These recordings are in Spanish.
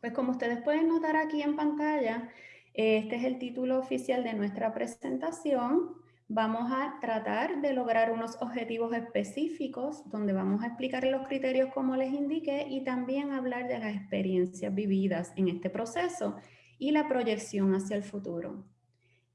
Pues como ustedes pueden notar aquí en pantalla, este es el título oficial de nuestra presentación. Vamos a tratar de lograr unos objetivos específicos donde vamos a explicar los criterios como les indiqué y también hablar de las experiencias vividas en este proceso y la proyección hacia el futuro.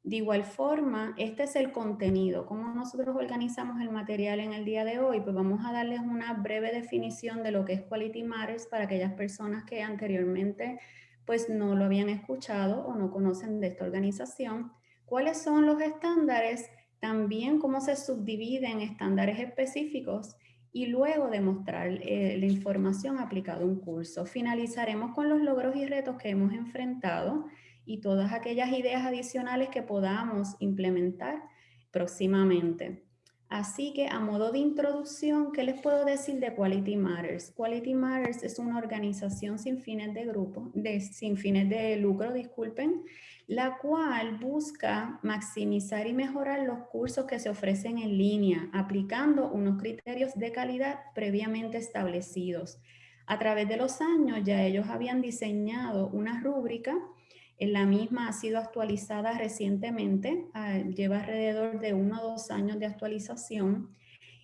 De igual forma, este es el contenido. ¿Cómo nosotros organizamos el material en el día de hoy? Pues vamos a darles una breve definición de lo que es Quality Matters para aquellas personas que anteriormente pues no lo habían escuchado o no conocen de esta organización. ¿Cuáles son los estándares? También cómo se subdividen estándares específicos y luego demostrar eh, la información aplicada a un curso. Finalizaremos con los logros y retos que hemos enfrentado y todas aquellas ideas adicionales que podamos implementar próximamente. Así que a modo de introducción, ¿qué les puedo decir de Quality Matters? Quality Matters es una organización sin fines de grupo, de, sin fines de lucro, disculpen, la cual busca maximizar y mejorar los cursos que se ofrecen en línea, aplicando unos criterios de calidad previamente establecidos. A través de los años ya ellos habían diseñado una rúbrica la misma ha sido actualizada recientemente, ah, lleva alrededor de uno o dos años de actualización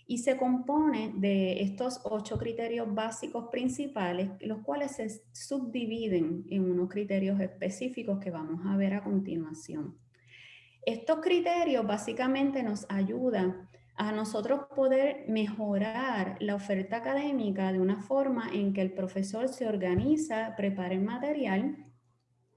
y se compone de estos ocho criterios básicos principales, los cuales se subdividen en unos criterios específicos que vamos a ver a continuación. Estos criterios básicamente nos ayudan a nosotros poder mejorar la oferta académica de una forma en que el profesor se organiza, prepara el material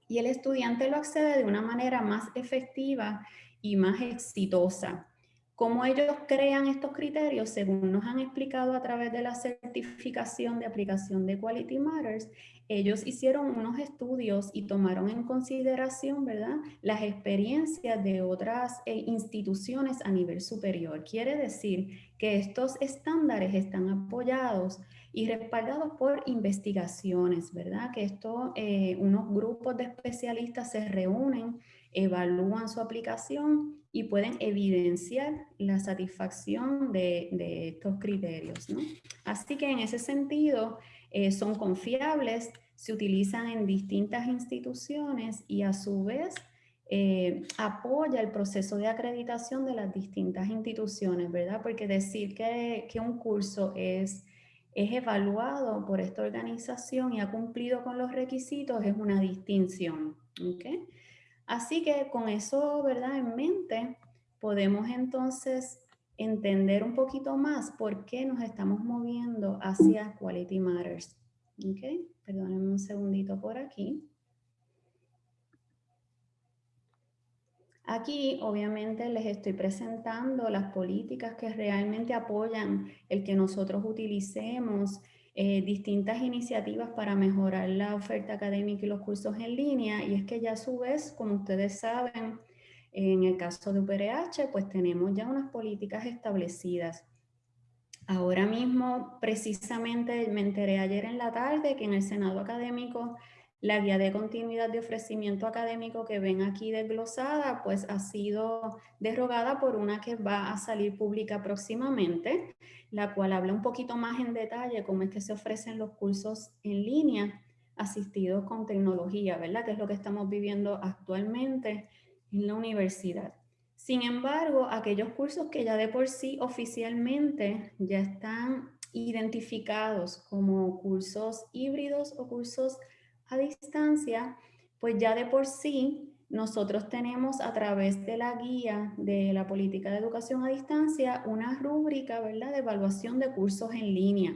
y el estudiante lo accede de una manera más efectiva y más exitosa. ¿Cómo ellos crean estos criterios? Según nos han explicado a través de la certificación de aplicación de Quality Matters, ellos hicieron unos estudios y tomaron en consideración ¿verdad? las experiencias de otras eh, instituciones a nivel superior. Quiere decir que estos estándares están apoyados y respaldados por investigaciones, ¿verdad? Que esto, eh, unos grupos de especialistas se reúnen, evalúan su aplicación y pueden evidenciar la satisfacción de, estos criterios, ¿no? Así que en ese sentido eh, son confiables, se utilizan en distintas instituciones y a su vez eh, apoya el proceso de acreditación de las distintas instituciones, ¿verdad? Porque decir que, que un curso es es evaluado por esta organización y ha cumplido con los requisitos, es una distinción. ¿okay? Así que con eso ¿verdad? en mente, podemos entonces entender un poquito más por qué nos estamos moviendo hacia Quality Matters. ¿okay? Perdónenme un segundito por aquí. Aquí obviamente les estoy presentando las políticas que realmente apoyan el que nosotros utilicemos eh, distintas iniciativas para mejorar la oferta académica y los cursos en línea y es que ya a su vez, como ustedes saben, en el caso de UPRH, pues tenemos ya unas políticas establecidas. Ahora mismo, precisamente me enteré ayer en la tarde que en el Senado Académico la guía de continuidad de ofrecimiento académico que ven aquí desglosada, pues ha sido derogada por una que va a salir pública próximamente, la cual habla un poquito más en detalle cómo es que se ofrecen los cursos en línea asistidos con tecnología, ¿verdad? Que es lo que estamos viviendo actualmente en la universidad. Sin embargo, aquellos cursos que ya de por sí oficialmente ya están identificados como cursos híbridos o cursos a distancia, pues ya de por sí nosotros tenemos a través de la guía de la política de educación a distancia una rúbrica ¿verdad? de evaluación de cursos en línea.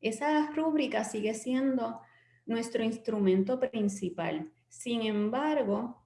Esa rúbrica sigue siendo nuestro instrumento principal. Sin embargo,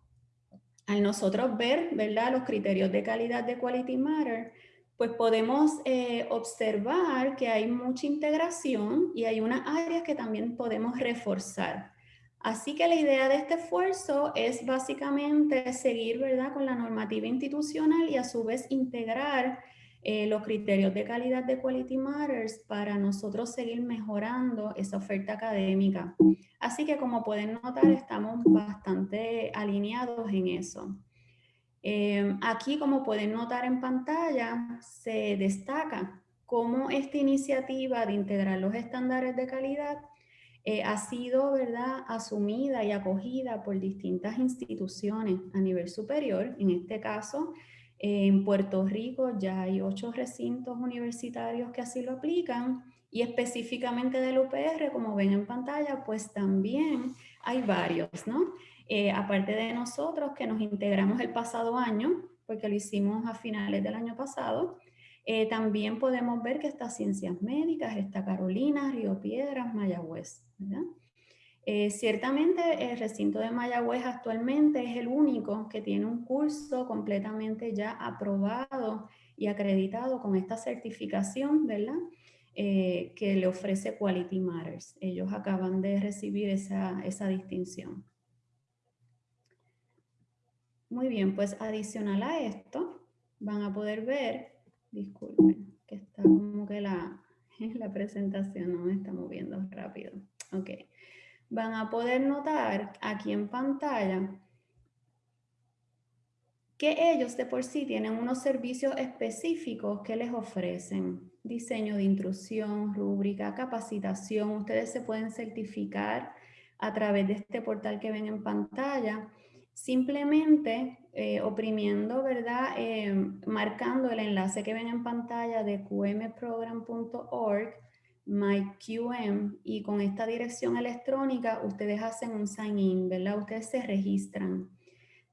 al nosotros ver ¿verdad? los criterios de calidad de Quality Matter, pues podemos eh, observar que hay mucha integración y hay unas áreas que también podemos reforzar. Así que la idea de este esfuerzo es básicamente seguir ¿verdad? con la normativa institucional y a su vez integrar eh, los criterios de calidad de Quality Matters para nosotros seguir mejorando esa oferta académica. Así que como pueden notar, estamos bastante alineados en eso. Eh, aquí, como pueden notar en pantalla, se destaca cómo esta iniciativa de integrar los estándares de calidad eh, ha sido ¿verdad? asumida y acogida por distintas instituciones a nivel superior. En este caso, en Puerto Rico ya hay ocho recintos universitarios que así lo aplican y específicamente del UPR, como ven en pantalla, pues también hay varios, ¿no? Eh, aparte de nosotros que nos integramos el pasado año, porque lo hicimos a finales del año pasado, eh, también podemos ver que está Ciencias Médicas, está Carolina, Río Piedras, Mayagüez. Eh, ciertamente el recinto de Mayagüez actualmente es el único que tiene un curso completamente ya aprobado y acreditado con esta certificación, ¿verdad? Eh, que le ofrece Quality Matters. Ellos acaban de recibir esa, esa distinción. Muy bien, pues adicional a esto, van a poder ver, disculpen, que está como que la, la presentación no me está moviendo rápido. Ok. Van a poder notar aquí en pantalla que ellos de por sí tienen unos servicios específicos que les ofrecen. Diseño de intrusión, rúbrica, capacitación. Ustedes se pueden certificar a través de este portal que ven en pantalla simplemente eh, oprimiendo, ¿verdad? Eh, marcando el enlace que ven en pantalla de qmprogram.org, myqm, y con esta dirección electrónica ustedes hacen un sign in, ¿verdad? Ustedes se registran.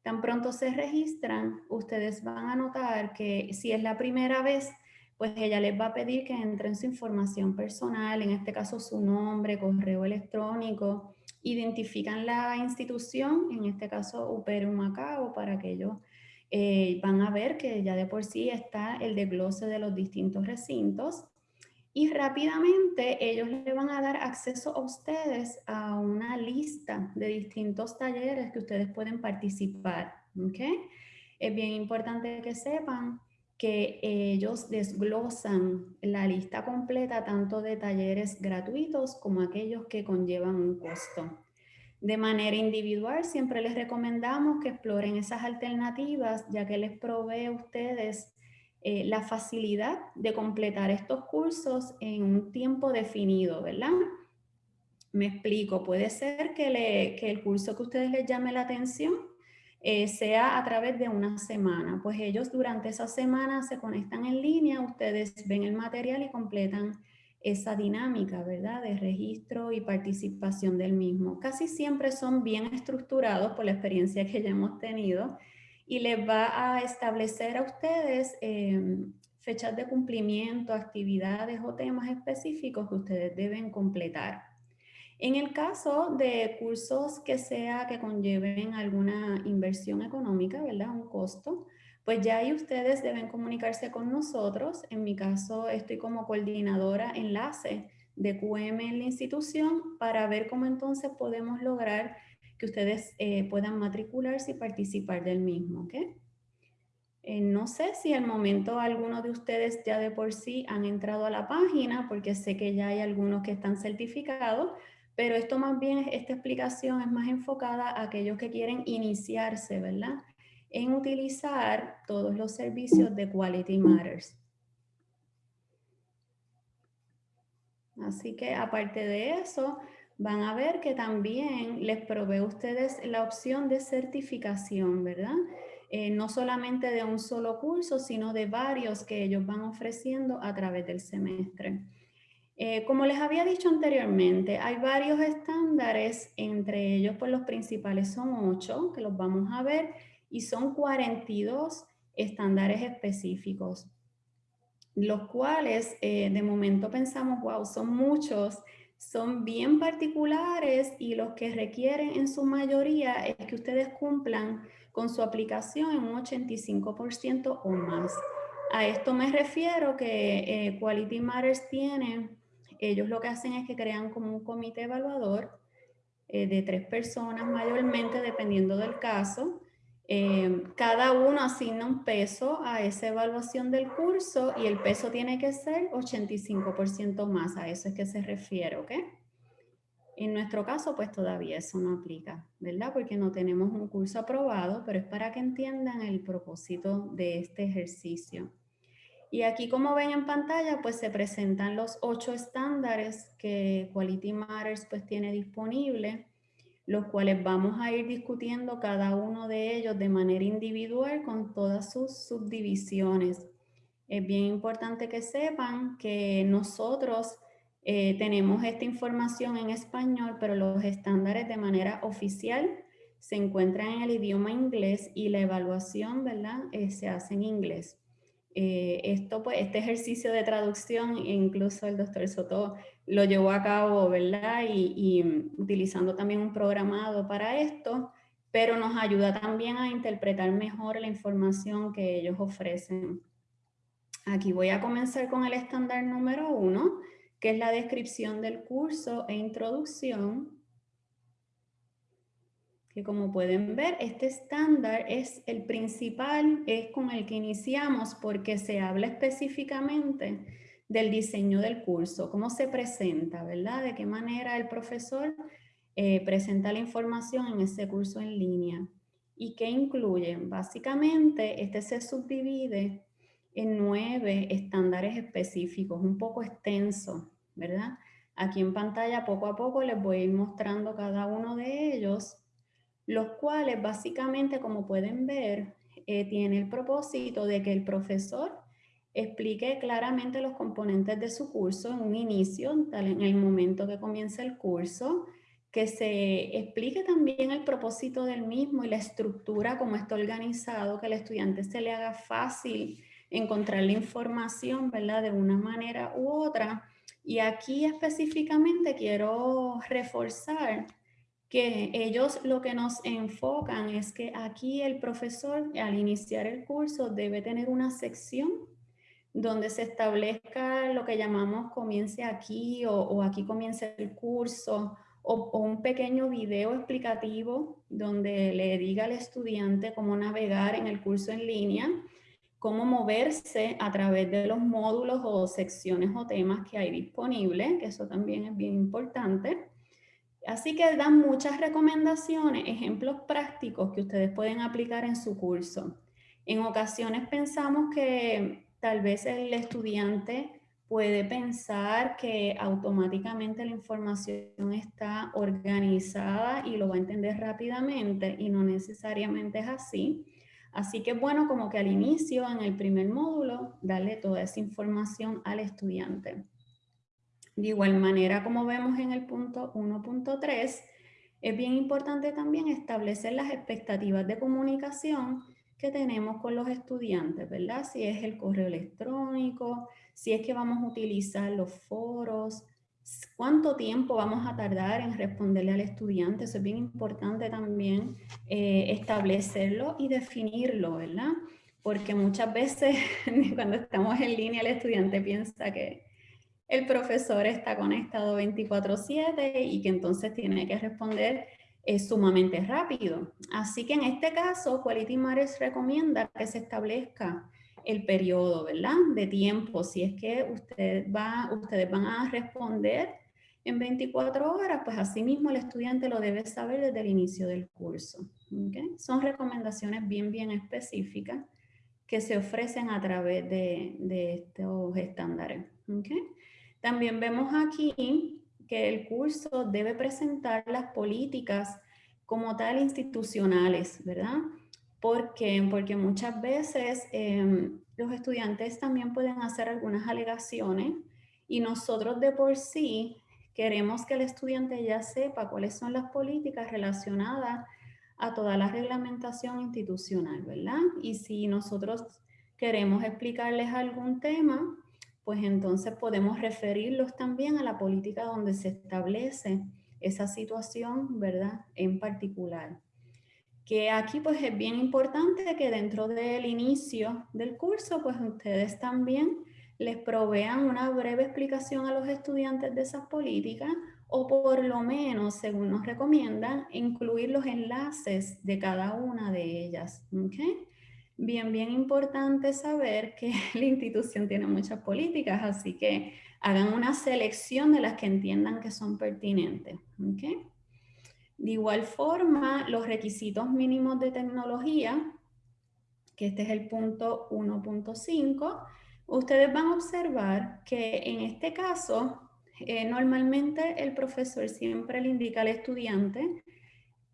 Tan pronto se registran, ustedes van a notar que si es la primera vez, pues ella les va a pedir que entren su información personal, en este caso su nombre, correo electrónico, identifican la institución, en este caso UPR Macao, para que ellos eh, van a ver que ya de por sí está el desglose de los distintos recintos y rápidamente ellos le van a dar acceso a ustedes a una lista de distintos talleres que ustedes pueden participar. ¿okay? Es bien importante que sepan que ellos desglosan la lista completa tanto de talleres gratuitos como aquellos que conllevan un costo. De manera individual, siempre les recomendamos que exploren esas alternativas, ya que les provee a ustedes eh, la facilidad de completar estos cursos en un tiempo definido, ¿verdad? Me explico, puede ser que, que el curso que a ustedes les llame la atención eh, sea a través de una semana. Pues ellos durante esa semana se conectan en línea, ustedes ven el material y completan esa dinámica, ¿verdad? De registro y participación del mismo. Casi siempre son bien estructurados por la experiencia que ya hemos tenido y les va a establecer a ustedes em, fechas de cumplimiento, actividades o temas específicos que ustedes deben completar. En el caso de cursos que sea que conlleven alguna inversión económica, ¿verdad? Un costo, pues ya ahí ustedes deben comunicarse con nosotros. En mi caso estoy como coordinadora enlace de QM en la institución para ver cómo entonces podemos lograr que ustedes eh, puedan matricularse y participar del mismo, ¿ok? Eh, no sé si al momento algunos de ustedes ya de por sí han entrado a la página, porque sé que ya hay algunos que están certificados, pero esto más bien, esta explicación es más enfocada a aquellos que quieren iniciarse, ¿verdad? En utilizar todos los servicios de Quality Matters. Así que aparte de eso, van a ver que también les provee a ustedes la opción de certificación, ¿verdad? Eh, no solamente de un solo curso, sino de varios que ellos van ofreciendo a través del semestre. Eh, como les había dicho anteriormente, hay varios estándares, entre ellos pues los principales son ocho, que los vamos a ver, y son 42 estándares específicos, los cuales eh, de momento pensamos, wow, son muchos, son bien particulares y los que requieren en su mayoría es que ustedes cumplan con su aplicación en un 85% o más. A esto me refiero que eh, Quality Matters tiene ellos lo que hacen es que crean como un comité evaluador eh, de tres personas mayormente, dependiendo del caso. Eh, cada uno asigna un peso a esa evaluación del curso y el peso tiene que ser 85% más, a eso es que se refiere, ¿ok? En nuestro caso, pues todavía eso no aplica, ¿verdad? Porque no tenemos un curso aprobado, pero es para que entiendan el propósito de este ejercicio. Y aquí como ven en pantalla, pues se presentan los ocho estándares que Quality Matters pues tiene disponible, los cuales vamos a ir discutiendo cada uno de ellos de manera individual con todas sus subdivisiones. Es bien importante que sepan que nosotros eh, tenemos esta información en español, pero los estándares de manera oficial se encuentran en el idioma inglés y la evaluación, ¿verdad? Eh, se hace en inglés. Eh, esto, pues, este ejercicio de traducción, incluso el doctor Soto lo llevó a cabo, ¿verdad? Y, mm, utilizando también un programado para esto, pero nos ayuda también a interpretar mejor la información que ellos ofrecen. Aquí voy a comenzar con el estándar número uno, que es la descripción del curso e introducción que como pueden ver, este estándar es el principal, es con el que iniciamos porque se habla específicamente del diseño del curso, cómo se presenta, ¿verdad? De qué manera el profesor eh, presenta la información en ese curso en línea. ¿Y qué incluye? Básicamente, este se subdivide en nueve estándares específicos, un poco extenso, ¿verdad? Aquí en pantalla poco a poco les voy a ir mostrando cada uno de ellos los cuales básicamente, como pueden ver, eh, tiene el propósito de que el profesor explique claramente los componentes de su curso en un inicio, en el momento que comienza el curso, que se explique también el propósito del mismo y la estructura, cómo está organizado, que al estudiante se le haga fácil encontrar la información, ¿verdad? De una manera u otra. Y aquí específicamente quiero reforzar que ellos lo que nos enfocan es que aquí el profesor al iniciar el curso debe tener una sección donde se establezca lo que llamamos comience aquí o, aquí comience el curso o, un pequeño video explicativo donde le diga al estudiante cómo navegar en el curso en línea, cómo moverse a través de los módulos o secciones o temas que hay disponibles, que eso también es bien importante Así que dan muchas recomendaciones, ejemplos prácticos que ustedes pueden aplicar en su curso. En ocasiones pensamos que tal vez el estudiante puede pensar que automáticamente la información está organizada y lo va a entender rápidamente y no necesariamente es así. Así que bueno como que al inicio, en el primer módulo, darle toda esa información al estudiante. De igual manera, como vemos en el punto 1.3, es bien importante también establecer las expectativas de comunicación que tenemos con los estudiantes, ¿verdad? Si es el correo electrónico, si es que vamos a utilizar los foros, cuánto tiempo vamos a tardar en responderle al estudiante. Eso es bien importante también eh, establecerlo y definirlo, ¿verdad? Porque muchas veces cuando estamos en línea el estudiante piensa que el profesor está conectado 24/7 y que entonces tiene que responder eh, sumamente rápido. Así que en este caso, Quality Matters recomienda que se establezca el periodo, ¿verdad? De tiempo, si es que usted va, ustedes van a responder en 24 horas, pues así mismo el estudiante lo debe saber desde el inicio del curso. Son recomendaciones bien, bien específicas que se ofrecen a través de, de estos estándares. ¿okay? También vemos aquí que el curso debe presentar las políticas como tal institucionales, ¿verdad? ¿Por? Porque muchas veces em, los estudiantes también pueden hacer algunas alegaciones y nosotros de por sí queremos que el estudiante ya sepa cuáles son las políticas relacionadas a toda la reglamentación institucional, ¿verdad? Y si nosotros queremos explicarles algún tema, pues entonces podemos referirlos también a la política donde se establece esa situación, ¿verdad? En particular. Que aquí pues es bien importante que dentro del inicio del curso, pues ustedes también les provean una breve explicación a los estudiantes de esas políticas o por lo menos, según nos recomiendan, incluir los enlaces de cada una de ellas. ¿okay? Bien, bien importante saber que la institución tiene muchas políticas, así que hagan una selección de las que entiendan que son pertinentes. De igual forma, los requisitos mínimos de tecnología, que este es el punto 1.5, ustedes van a observar que en este caso, eh, normalmente el profesor siempre le indica al estudiante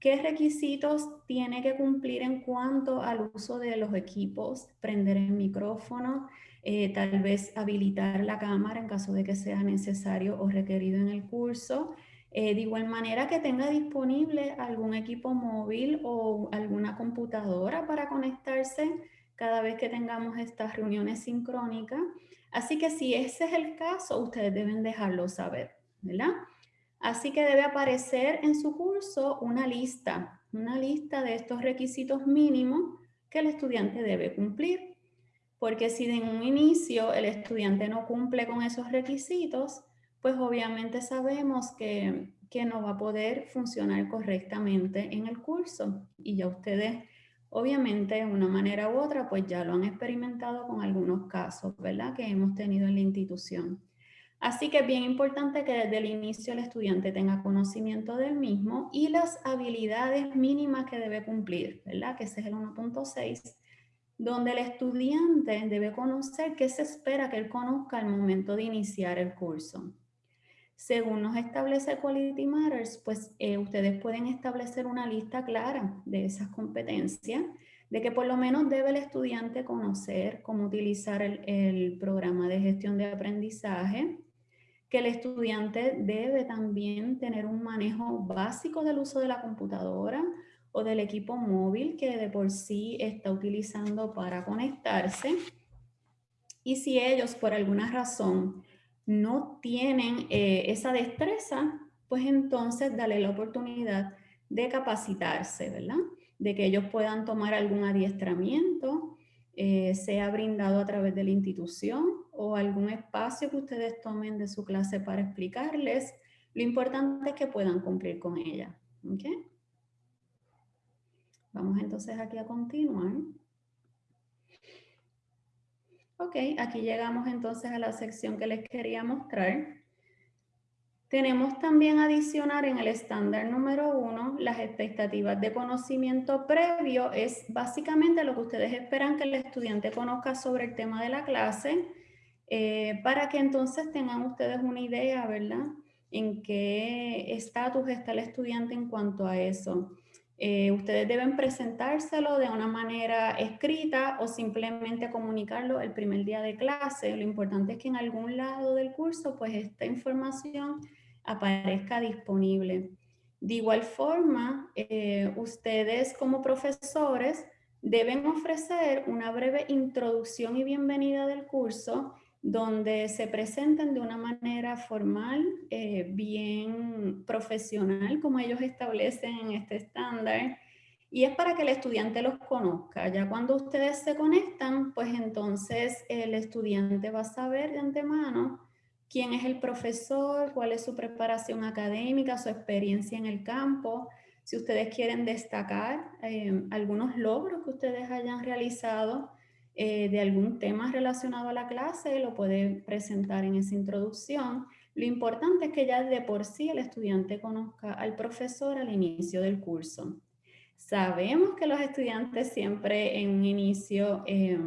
qué requisitos tiene que cumplir en cuanto al uso de los equipos, prender el micrófono, eh, tal vez habilitar la cámara en caso de que sea necesario o requerido en el curso, eh, de igual manera que tenga disponible algún equipo móvil o alguna computadora para conectarse cada vez que tengamos estas reuniones sincrónicas. Así que si ese es el caso, ustedes deben dejarlo saber, ¿verdad? Así que debe aparecer en su curso una lista, una lista de estos requisitos mínimos que el estudiante debe cumplir. Porque si de un inicio el estudiante no cumple con esos requisitos, pues obviamente sabemos que, no va a poder funcionar correctamente en el curso. Y ya ustedes, obviamente, de una manera u otra, pues ya lo han experimentado con algunos casos, ¿verdad? Que hemos tenido en la institución. Así que es bien importante que desde el inicio el estudiante tenga conocimiento del mismo y las habilidades mínimas que debe cumplir, ¿verdad? Que ese es el 1.6, donde el estudiante debe conocer qué se espera que él conozca al momento de iniciar el curso. Según nos establece Quality Matters, pues eh, ustedes pueden establecer una lista clara de esas competencias, de que por lo menos debe el estudiante conocer cómo utilizar el, programa de gestión de aprendizaje, que el estudiante debe también tener un manejo básico del uso de la computadora o del equipo móvil que de por sí está utilizando para conectarse. Y si ellos por alguna razón no tienen eh, esa destreza, pues entonces dale la oportunidad de capacitarse, ¿verdad? De que ellos puedan tomar algún adiestramiento, eh, sea brindado a través de la institución o algún espacio que ustedes tomen de su clase para explicarles. Lo importante es que puedan cumplir con ella. Vamos entonces aquí a continuar. Ok, aquí llegamos entonces a la sección que les quería mostrar. Tenemos también adicionar en el estándar número uno las expectativas de conocimiento previo. Es básicamente lo que ustedes esperan que el estudiante conozca sobre el tema de la clase eh, para que entonces tengan ustedes una idea, ¿verdad? En qué estatus está el estudiante en cuanto a eso. Eh, ustedes deben presentárselo de una manera escrita o simplemente comunicarlo el primer día de clase. Lo importante es que en algún lado del curso pues esta información aparezca disponible. De igual forma, eh, ustedes como profesores deben ofrecer una breve introducción y bienvenida del curso donde se presenten de una manera formal, eh, bien profesional, como ellos establecen en este estándar, y es para que el estudiante los conozca. Ya cuando ustedes se conectan, pues entonces el estudiante va a saber de antemano quién es el profesor, cuál es su preparación académica, su experiencia en el campo, si ustedes quieren destacar eh, algunos logros que ustedes hayan realizado, eh, de algún tema relacionado a la clase, lo puede presentar en esa introducción. Lo importante es que ya de por sí el estudiante conozca al profesor al inicio del curso. Sabemos que los estudiantes siempre en un inicio eh,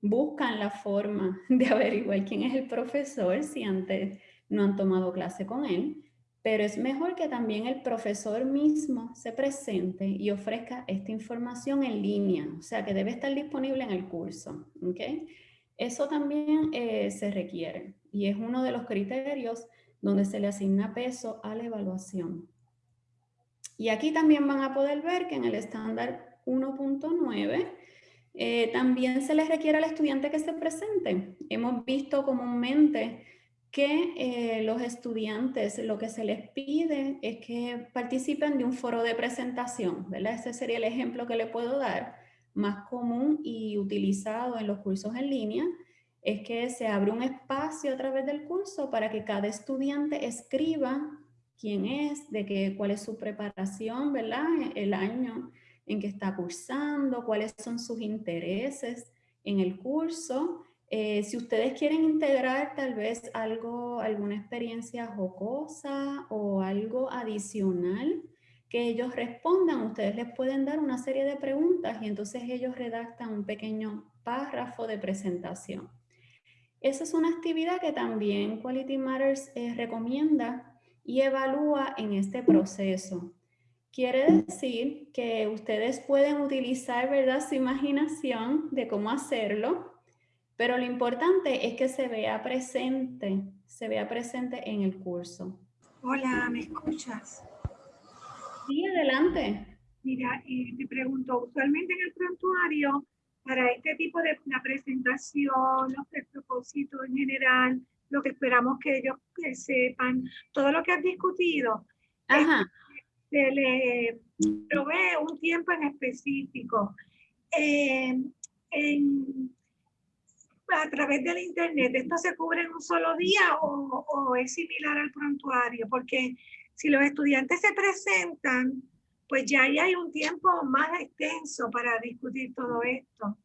buscan la forma de averiguar quién es el profesor si antes no han tomado clase con él pero es mejor que también el profesor mismo se presente y ofrezca esta información en línea, o sea que debe estar disponible en el curso. ¿okay? Eso también eh, se requiere y es uno de los criterios donde se le asigna peso a la evaluación. Y aquí también van a poder ver que en el estándar 1.9 eh, también se les requiere al estudiante que se presente. Hemos visto comúnmente que eh, los estudiantes lo que se les pide es que participen de un foro de presentación, ¿verdad? Ese sería el ejemplo que le puedo dar, más común y utilizado en los cursos en línea, es que se abre un espacio a través del curso para que cada estudiante escriba quién es, de qué, cuál es su preparación, ¿verdad? El año en que está cursando, cuáles son sus intereses en el curso, eh, si ustedes quieren integrar tal vez algo, alguna experiencia jocosa o algo adicional que ellos respondan, ustedes les pueden dar una serie de preguntas y entonces ellos redactan un pequeño párrafo de presentación. Esa es una actividad que también Quality Matters eh, recomienda y evalúa en este proceso. Quiere decir que ustedes pueden utilizar ¿verdad? su imaginación de cómo hacerlo, pero lo importante es que se vea presente, se vea presente en el curso. Hola, ¿me escuchas? Sí, adelante. Mira, eh, te pregunto, usualmente en el prontuario, para este tipo de la presentación, los propósitos en general, lo que esperamos que ellos sepan, todo lo que has discutido, se le provee un tiempo en específico. Eh, a través del internet, ¿esto se cubre en un solo día o, o es similar al prontuario? Porque si los estudiantes se presentan, pues ya ahí hay un tiempo más extenso para discutir todo esto.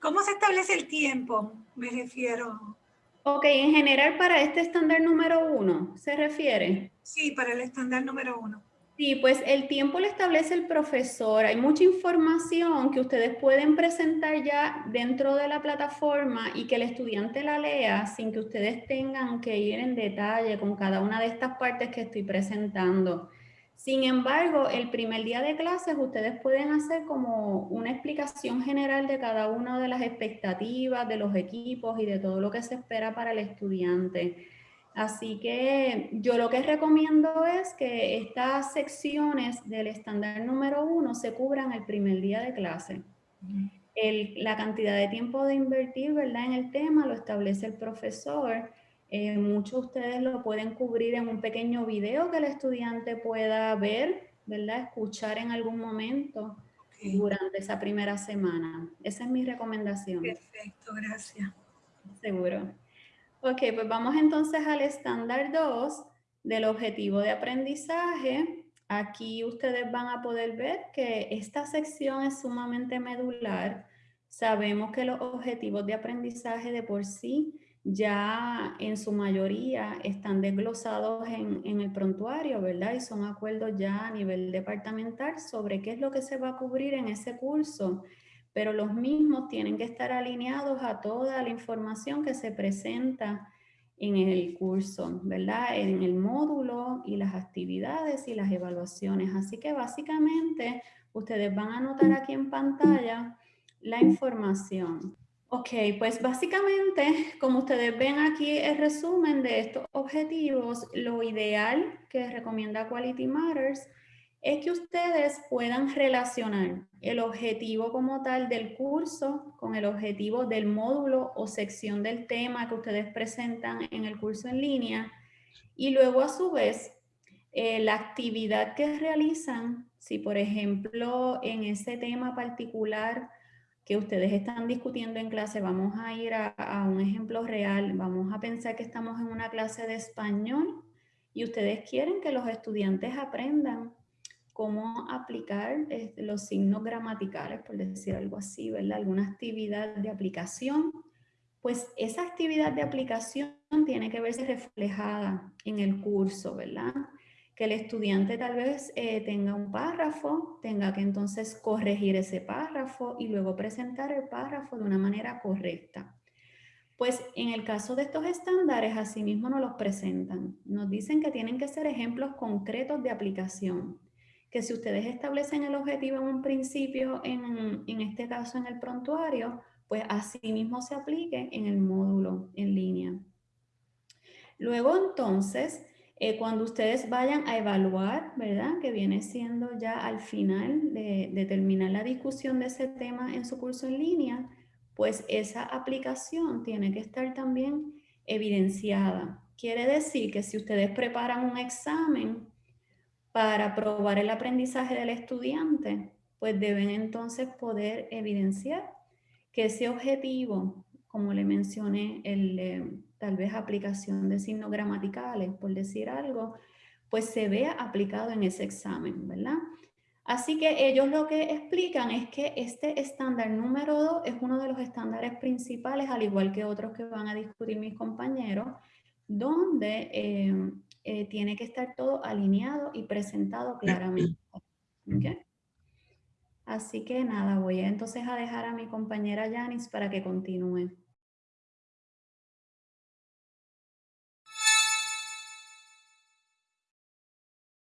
¿Cómo se establece el tiempo? Me refiero. Ok, en general para este estándar número uno, ¿se refiere? Sí, para el estándar número uno. Sí, pues el tiempo lo establece el profesor. Hay mucha información que ustedes pueden presentar ya dentro de la plataforma y que el estudiante la lea sin que ustedes tengan que ir en detalle con cada una de estas partes que estoy presentando. Sin embargo, el primer día de clases ustedes pueden hacer como una explicación general de cada una de las expectativas, de los equipos y de todo lo que se espera para el estudiante. Así que yo lo que recomiendo es que estas secciones del estándar número uno se cubran el primer día de clase. la cantidad de tiempo de invertir ¿verdad? en el tema lo establece el profesor eh, muchos de ustedes lo pueden cubrir en un pequeño video que el estudiante pueda ver, ¿verdad? Escuchar en algún momento durante esa primera semana. Esa es mi recomendación. Perfecto, gracias. Seguro. Ok, pues vamos entonces al estándar 2 del objetivo de aprendizaje. Aquí ustedes van a poder ver que esta sección es sumamente medular. Sabemos que los objetivos de aprendizaje de por sí ya en su mayoría están desglosados en, el prontuario, ¿verdad? Y son acuerdos ya a nivel departamental sobre qué es lo que se va a cubrir en ese curso, pero los mismos tienen que estar alineados a toda la información que se presenta en el curso, ¿verdad? En el módulo y las actividades y las evaluaciones. Así que básicamente ustedes van a anotar aquí en pantalla la información. Ok, pues básicamente, como ustedes ven aquí el resumen de estos objetivos, lo ideal que recomienda Quality Matters es que ustedes puedan relacionar el objetivo como tal del curso con el objetivo del módulo o sección del tema que ustedes presentan en el curso en línea y luego a su vez eh, la actividad que realizan, si por ejemplo en ese tema particular que ustedes están discutiendo en clase, vamos a ir a, un ejemplo real, vamos a pensar que estamos en una clase de español y ustedes quieren que los estudiantes aprendan cómo aplicar este, los signos gramaticales, por decir algo así, ¿verdad? Alguna actividad de aplicación, pues esa actividad de aplicación tiene que verse reflejada en el curso, ¿verdad? que el estudiante tal vez eh, tenga un párrafo, tenga que entonces corregir ese párrafo y luego presentar el párrafo de una manera correcta. Pues en el caso de estos estándares, asimismo nos los presentan. Nos dicen que tienen que ser ejemplos concretos de aplicación. Que si ustedes establecen el objetivo en un principio, en, en este caso en el prontuario, pues asimismo se aplique en el módulo en línea. Luego entonces, eh, cuando ustedes vayan a evaluar, ¿verdad? Que viene siendo ya al final de, terminar la discusión de ese tema en su curso en línea, pues esa aplicación tiene que estar también evidenciada. Quiere decir que si ustedes preparan un examen para probar el aprendizaje del estudiante, pues deben entonces poder evidenciar que ese objetivo, como le mencioné, el, eh, tal vez aplicación de signos gramaticales, por decir algo, pues se vea aplicado en ese examen, ¿verdad? Así que ellos lo que explican es que este estándar número 2 es uno de los estándares principales, al igual que otros que van a discutir mis compañeros, donde eh, eh, tiene que estar todo alineado y presentado claramente. Así que nada, voy entonces a dejar a mi compañera Janice para que continúe.